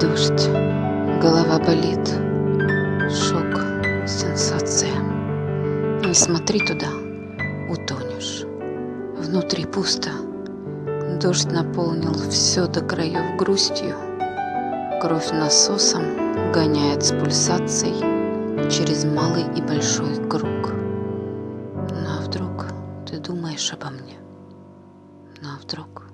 Дождь, голова болит, шок, сенсация. Не смотри туда, утонешь. Внутри пусто. Дождь наполнил все до краев грустью. Кровь насосом гоняет с пульсацией через малый и большой круг. Ну а вдруг ты думаешь обо мне? Ну а вдруг?